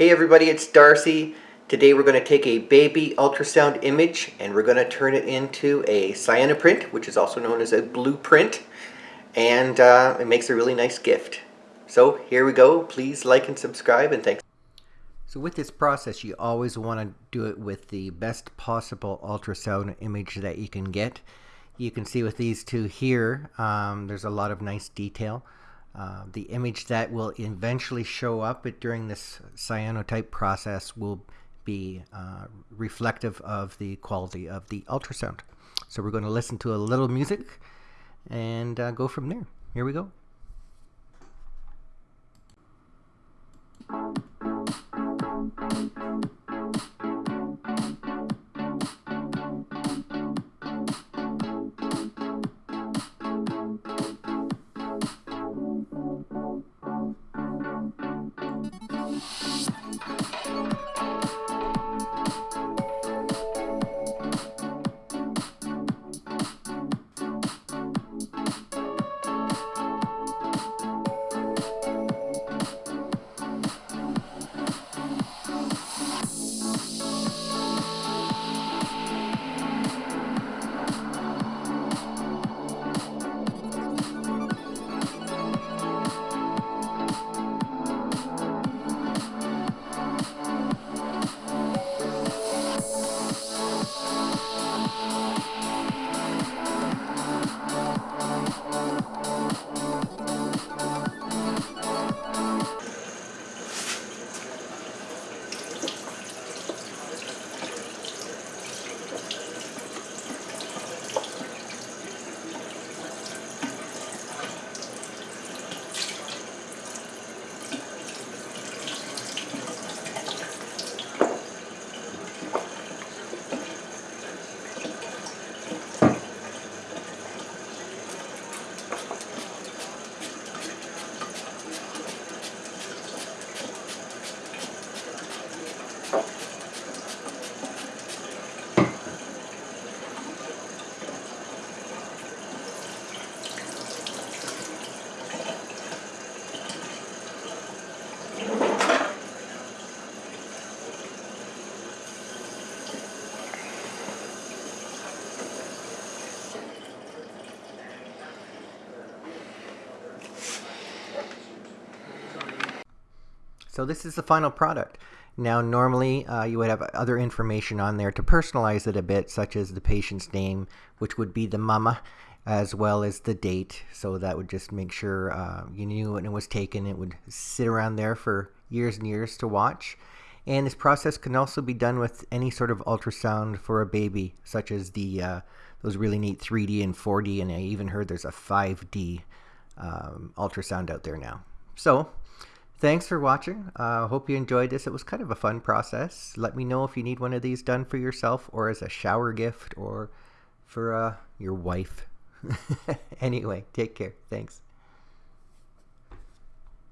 Hey everybody, it's Darcy. Today we're going to take a baby ultrasound image and we're going to turn it into a cyanoprint, which is also known as a blueprint. And uh, it makes a really nice gift. So here we go. Please like and subscribe and thanks. So with this process, you always want to do it with the best possible ultrasound image that you can get. You can see with these two here, um, there's a lot of nice detail. Uh, the image that will eventually show up during this cyanotype process will be uh, reflective of the quality of the ultrasound. So we're going to listen to a little music and uh, go from there. Here we go. So this is the final product. Now normally uh, you would have other information on there to personalize it a bit such as the patient's name which would be the mama as well as the date. So that would just make sure uh, you knew when it was taken. It would sit around there for years and years to watch. And this process can also be done with any sort of ultrasound for a baby such as the uh, those really neat 3D and 4D and I even heard there's a 5D um, ultrasound out there now. So Thanks for watching. I uh, hope you enjoyed this. It was kind of a fun process. Let me know if you need one of these done for yourself or as a shower gift or for uh, your wife. anyway, take care. Thanks.